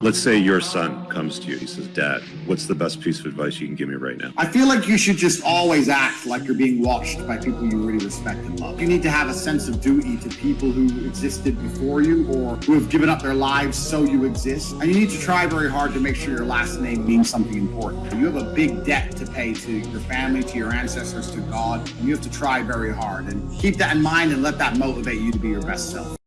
Let's say your son comes to you. He says, Dad, what's the best piece of advice you can give me right now? I feel like you should just always act like you're being watched by people you really respect and love. You need to have a sense of duty to people who existed before you or who have given up their lives so you exist. And you need to try very hard to make sure your last name means something important. You have a big debt to pay to your family, to your ancestors, to God, and you have to try very hard. And keep that in mind and let that motivate you to be your best self.